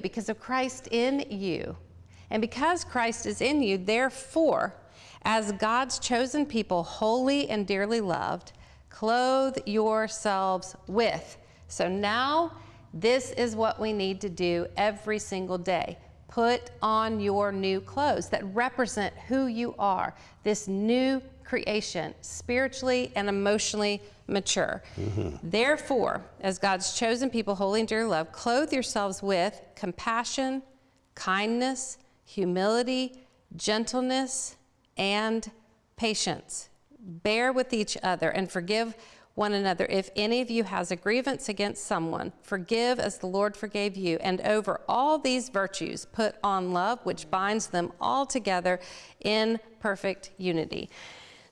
because of Christ in you. And because Christ is in you, therefore, as God's chosen people, holy and dearly loved, clothe yourselves with. So now, this is what we need to do every single day. Put on your new clothes that represent who you are, this new creation, spiritually and emotionally mature. Mm-hmm. Therefore, as God's chosen people, holy and dear love, clothe yourselves with compassion, kindness, humility, gentleness, and patience. Bear with each other and forgive one another. If any of you has a grievance against someone, forgive as the Lord forgave you. And over all these virtues, put on love, which binds them all together in perfect unity.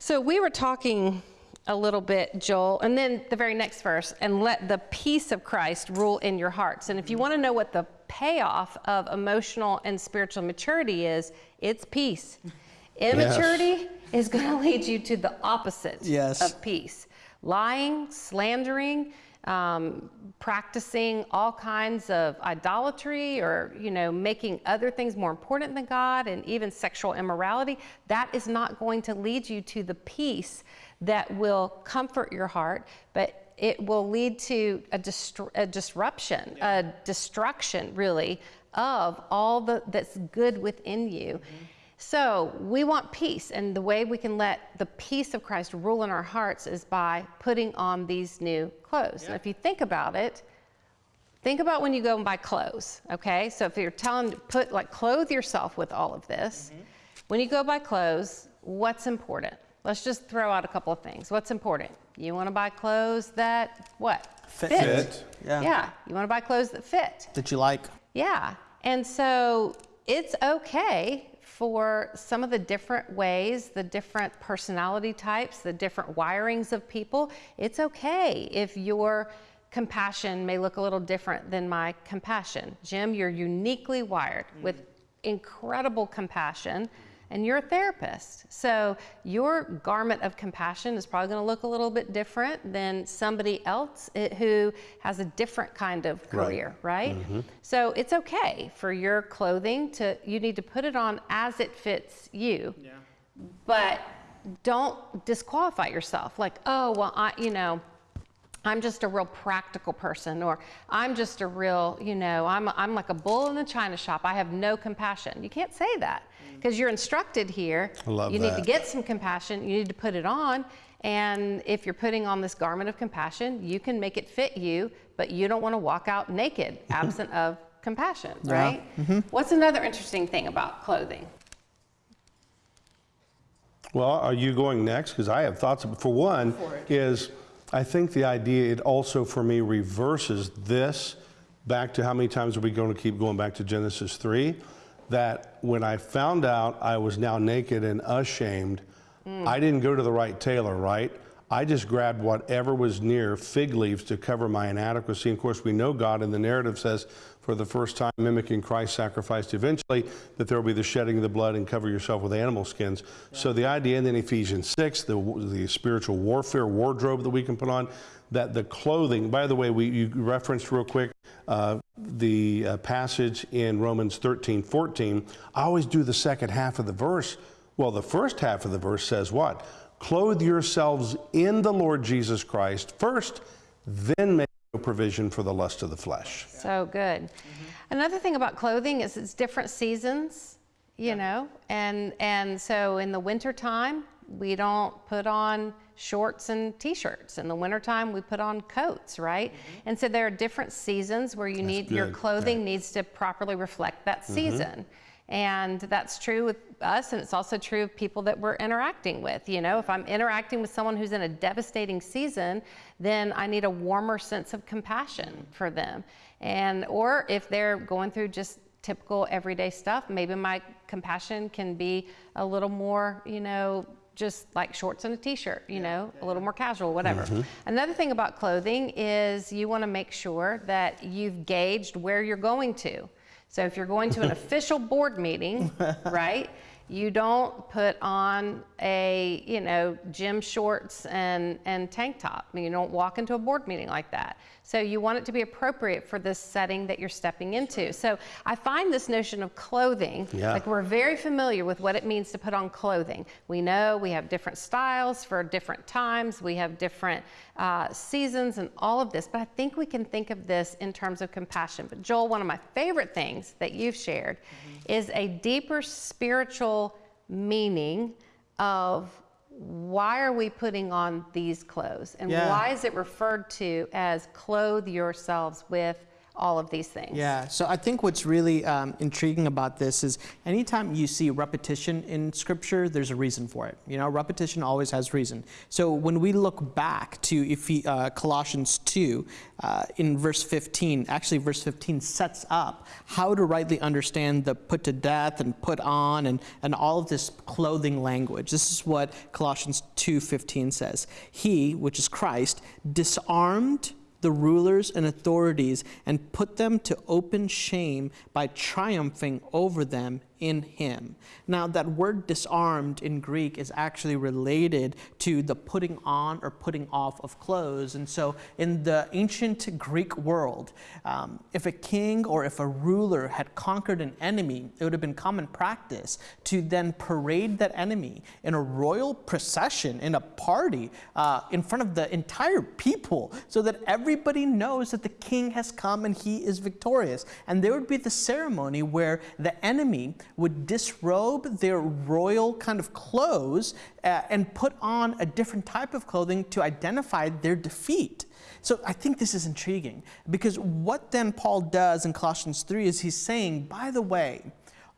So we were talking a little bit, Joel, and then the very next verse, and let the peace of Christ rule in your hearts. And if you want to know what the payoff of emotional and spiritual maturity is, it's peace. Immaturity yes. is going to lead you to the opposite yes. of peace. Lying, slandering, um, practicing all kinds of idolatry or you know making other things more important than God and even sexual immorality that is not going to lead you to the peace that will comfort your heart but it will lead to a, a disruption yeah. a destruction really of all the, that's good within you mm-hmm. So we want peace, and the way we can let the peace of Christ rule in our hearts is by putting on these new clothes. Yeah. And if you think about it, think about when you go and buy clothes, okay? So if you're telling to put like clothe yourself with all of this, mm-hmm. when you go buy clothes, what's important? Let's just throw out a couple of things. What's important? You want to buy clothes that what? Fit. fit. fit. Yeah. Yeah. You want to buy clothes that fit. That you like. Yeah. And so it's okay for some of the different ways, the different personality types, the different wirings of people. It's okay if your compassion may look a little different than my compassion. Jim, you're uniquely wired mm-hmm. with incredible compassion and you're a therapist. So your garment of compassion is probably going to look a little bit different than somebody else who has a different kind of career, right? right? Mm-hmm. So it's okay for your clothing to you need to put it on as it fits you. Yeah. But don't disqualify yourself like, "Oh, well, I, you know, I'm just a real practical person, or I'm just a real, you know, I'm, I'm like a bull in the china shop. I have no compassion. You can't say that because you're instructed here. I love you that. need to get some compassion. You need to put it on. And if you're putting on this garment of compassion, you can make it fit you, but you don't want to walk out naked, absent of compassion, yeah. right? Mm-hmm. What's another interesting thing about clothing? Well, are you going next? Because I have thoughts. For one, for is I think the idea, it also for me reverses this back to how many times are we going to keep going back to Genesis 3? That when I found out I was now naked and ashamed, mm. I didn't go to the right tailor, right? I just grabbed whatever was near fig leaves to cover my inadequacy. Of course, we know God, and the narrative says, for the first time, mimicking Christ's sacrifice eventually, that there will be the shedding of the blood and cover yourself with animal skins. Yeah. So the idea, and then Ephesians 6, the, the spiritual warfare wardrobe that we can put on, that the clothing, by the way, we, you referenced real quick uh, the uh, passage in Romans 13, 14. I always do the second half of the verse. Well, the first half of the verse says what? Clothe yourselves in the Lord Jesus Christ first, then make provision for the lust of the flesh. So good. Mm-hmm. Another thing about clothing is it's different seasons, you yeah. know, and and so in the wintertime, we don't put on shorts and t-shirts. In the wintertime, we put on coats, right? Mm-hmm. And so there are different seasons where you That's need good. your clothing yeah. needs to properly reflect that mm-hmm. season. Mm-hmm. And that's true with us, and it's also true of people that we're interacting with. You know, if I'm interacting with someone who's in a devastating season, then I need a warmer sense of compassion for them. And or if they're going through just typical everyday stuff, maybe my compassion can be a little more, you know, just like shorts and a t-shirt, you know, a little more casual, whatever. Mm-hmm. Another thing about clothing is you want to make sure that you've gauged where you're going to. So if you're going to an official board meeting, right, you don't put on a, you know, gym shorts and, and tank top. I mean, you don't walk into a board meeting like that. So you want it to be appropriate for this setting that you're stepping into. So I find this notion of clothing, Yeah. like we're very familiar with what it means to put on clothing. We know we have different styles for different times, we have different uh, seasons, and all of this. But I think we can think of this in terms of compassion. But Joel, one of my favorite things that you've shared is a deeper spiritual meaning of why are we putting on these clothes and Yeah. why is it referred to as clothe yourselves with all of these things Yeah, so I think what's really um, intriguing about this is anytime you see repetition in scripture, there's a reason for it. You know, repetition always has reason. So when we look back to Ephe- uh, Colossians 2, uh, in verse 15, actually, verse 15 sets up how to rightly understand the put to death and put on and, and all of this clothing language. This is what Colossians 2:15 says. He, which is Christ, disarmed the rulers and authorities and put them to open shame by triumphing over them in him. Now, that word disarmed in Greek is actually related to the putting on or putting off of clothes. And so, in the ancient Greek world, um, if a king or if a ruler had conquered an enemy, it would have been common practice to then parade that enemy in a royal procession, in a party, uh, in front of the entire people, so that everybody knows that the king has come and he is victorious. And there would be the ceremony where the enemy would disrobe their royal kind of clothes uh, and put on a different type of clothing to identify their defeat. So I think this is intriguing because what then Paul does in Colossians 3 is he's saying, by the way,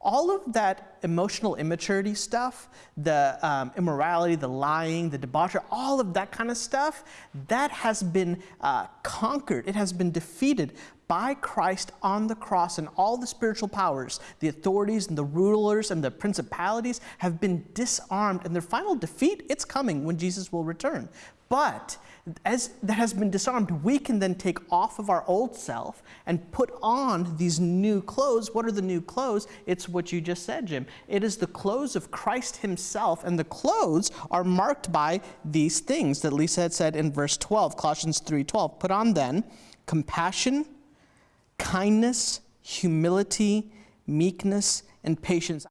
all of that emotional immaturity stuff, the um, immorality, the lying, the debauchery, all of that kind of stuff, that has been uh, conquered. It has been defeated by Christ on the cross, and all the spiritual powers, the authorities and the rulers and the principalities have been disarmed, and their final defeat, it's coming when Jesus will return. But as that has been disarmed, we can then take off of our old self and put on these new clothes. What are the new clothes? It's what you just said, Jim. It is the clothes of Christ Himself, and the clothes are marked by these things that Lisa had said in verse 12, Colossians 3:12. Put on then compassion, kindness, humility, meekness, and patience.